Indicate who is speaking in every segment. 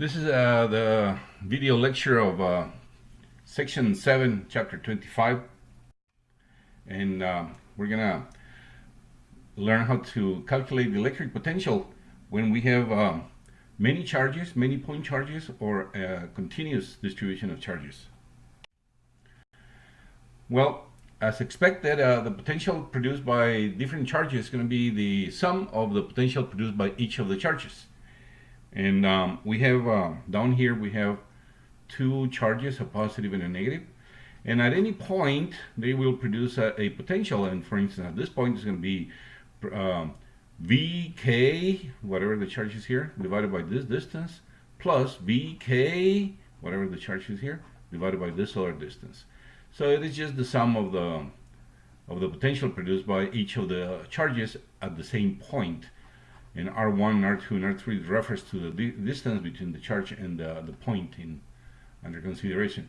Speaker 1: This is uh, the video lecture of uh, section 7, chapter 25. And uh, we're going to learn how to calculate the electric potential when we have um, many charges, many point charges, or a continuous distribution of charges. Well, as expected, uh, the potential produced by different charges is going to be the sum of the potential produced by each of the charges. And um, we have uh, down here, we have two charges, a positive and a negative. And at any point, they will produce a, a potential. And for instance, at this point, it's going to be um, VK, whatever the charge is here, divided by this distance, plus VK, whatever the charge is here, divided by this other distance. So it is just the sum of the of the potential produced by each of the charges at the same point and R1, R2, and R3 refers to the di distance between the charge and the, the point in under consideration.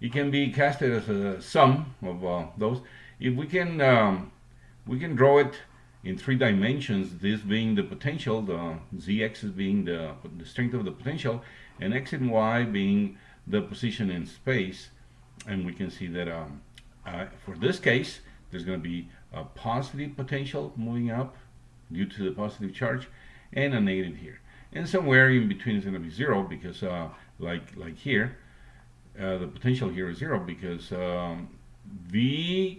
Speaker 1: It can be casted as a sum of uh, those. If we can um, we can draw it in three dimensions, this being the potential, the z-axis being the, the strength of the potential, and x and y being the position in space. And we can see that um, uh, for this case, there's going to be a positive potential moving up due to the positive charge and a negative here. And somewhere in between is going to be zero because uh, like like here uh, the potential here is zero because um, VK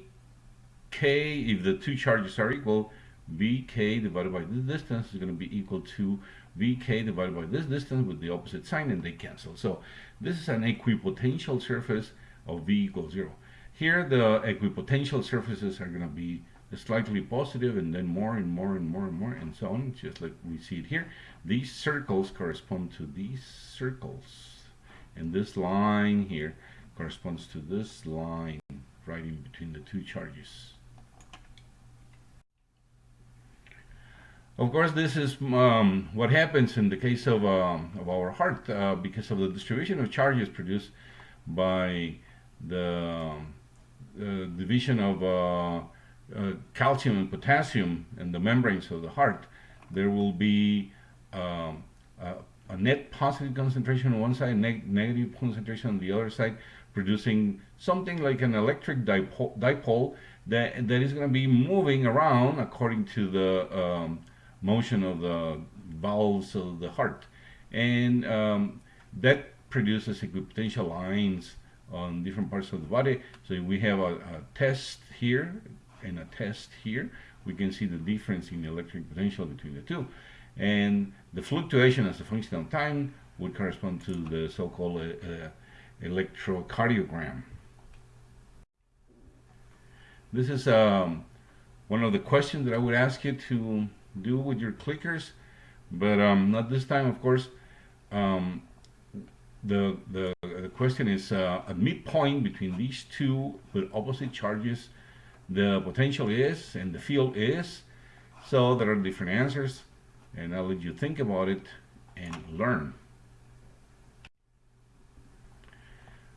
Speaker 1: if the two charges are equal VK divided by this distance is going to be equal to VK divided by this distance with the opposite sign and they cancel. So this is an equipotential surface of V equals zero. Here the equipotential surfaces are going to be slightly positive and then more and more and more and more and so on just like we see it here. These circles correspond to these circles. And this line here corresponds to this line right in between the two charges. Of course, this is um, what happens in the case of, um, of our heart uh, because of the distribution of charges produced by the uh, division of uh, calcium and potassium in the membranes of the heart, there will be um, a, a, net positive concentration on one side, neg negative concentration on the other side, producing something like an electric dipole, dipole that, that is going to be moving around according to the um, motion of the valves of the heart. And um, that produces equipotential lines on different parts of the body. So we have a, a test here and a test here, we can see the difference in the electric potential between the two. And the fluctuation as a function of time would correspond to the so-called uh, uh, electrocardiogram. This is um, one of the questions that I would ask you to do with your clickers, but um, not this time, of course. Um, the, the, the question is uh, a midpoint between these two with opposite charges the potential is and the field is. So there are different answers and I'll let you think about it and learn.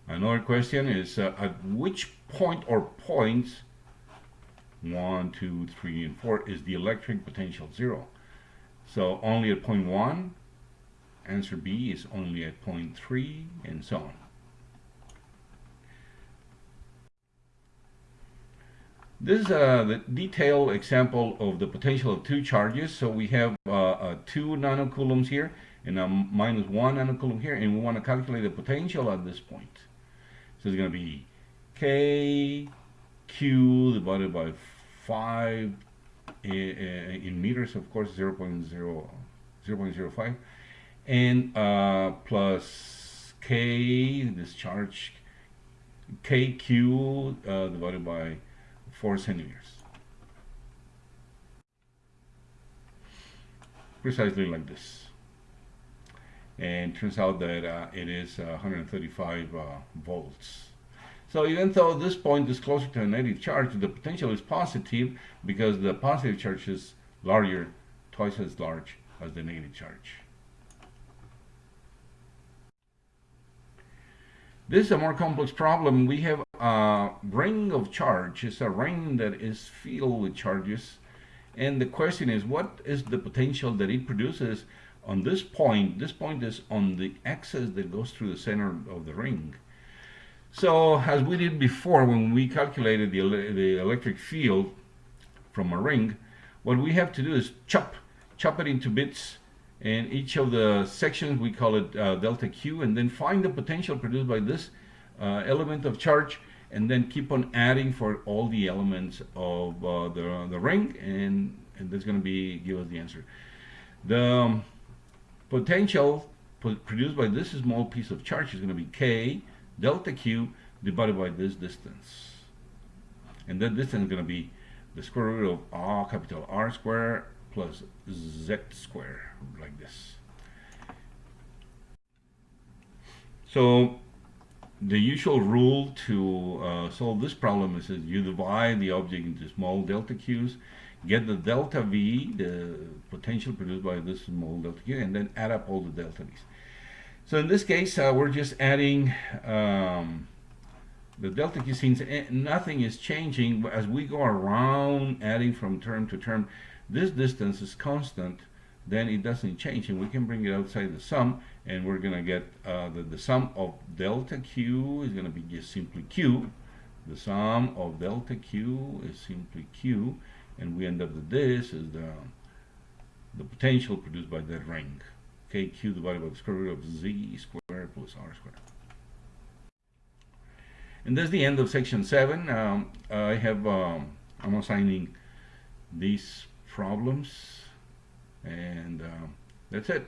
Speaker 1: Another question is uh, at which point or points one, two, three, and four is the electric potential zero? So only at point one, answer B is only at point three, and so on. This is a detailed example of the potential of two charges. So we have uh, uh, two nanocoulombs here and a minus one nanocoulomb here, and we want to calculate the potential at this point. So it's going to be K Q divided by 5 in, in meters, of course, 0, 0.0, 0 0.05, and uh, plus K, this charge, KQ uh, divided by 4 centimeters. Precisely like this. And turns out that uh, it is uh, 135 uh, volts. So even though this point is closer to a negative charge, the potential is positive because the positive charge is larger, twice as large as the negative charge. This is a more complex problem. We have a ring of charge. It's a ring that is filled with charges. And the question is, what is the potential that it produces on this point, this point is on the axis that goes through the center of the ring. So as we did before when we calculated the, the electric field from a ring, what we have to do is chop, chop it into bits and each of the sections we call it uh, delta Q and then find the potential produced by this uh, element of charge and then keep on adding for all the elements of uh, the, the ring and, and that's going to be give us the answer. The um, potential produced by this small piece of charge is going to be K delta Q divided by this distance. And that distance is going to be the square root of R capital R square plus Z square, like this. So the usual rule to uh, solve this problem is that you divide the object into small delta q's, get the delta v, the potential produced by this small delta q, and then add up all the delta v's. So in this case, uh, we're just adding um, the delta q since nothing is changing as we go around adding from term to term. This distance is constant, then it doesn't change, and we can bring it outside the sum, and we're going to get uh, the, the sum of delta q is going to be just simply q. The sum of delta q is simply q, and we end up with this is the the potential produced by that ring kq divided by the square root of z squared plus r squared. And that's the end of section 7. Um, I have, um, I'm assigning these problems and um, that's it.